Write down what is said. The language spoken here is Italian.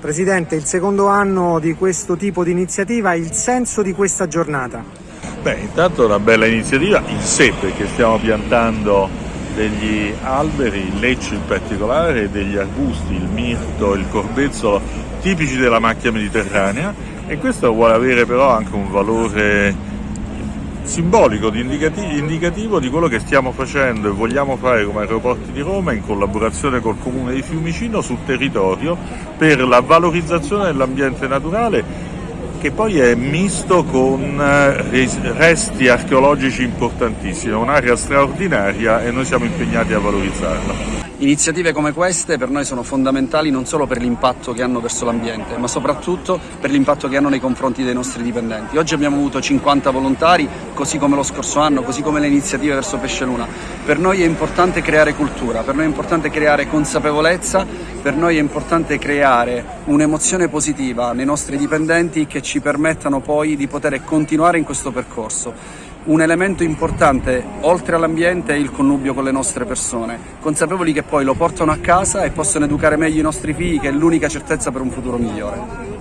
Presidente, il secondo anno di questo tipo di iniziativa, il senso di questa giornata? Beh, intanto è una bella iniziativa in sé perché stiamo piantando degli alberi, il leccio in particolare, degli arbusti, il mirto, il corbezzolo, tipici della macchia mediterranea e questo vuole avere però anche un valore simbolico, indicativo di quello che stiamo facendo e vogliamo fare come aeroporti di Roma in collaborazione col comune di Fiumicino sul territorio per la valorizzazione dell'ambiente naturale che poi è misto con eh, resti archeologici importantissimi, è un'area straordinaria e noi siamo impegnati a valorizzarla. Iniziative come queste per noi sono fondamentali non solo per l'impatto che hanno verso l'ambiente, ma soprattutto per l'impatto che hanno nei confronti dei nostri dipendenti. Oggi abbiamo avuto 50 volontari, così come lo scorso anno, così come le iniziative verso Pesce Luna. Per noi è importante creare cultura, per noi è importante creare consapevolezza, per noi è importante creare un'emozione positiva nei nostri dipendenti che ci permettano poi di poter continuare in questo percorso. Un elemento importante, oltre all'ambiente, è il connubio con le nostre persone, consapevoli che poi lo portano a casa e possono educare meglio i nostri figli, che è l'unica certezza per un futuro migliore.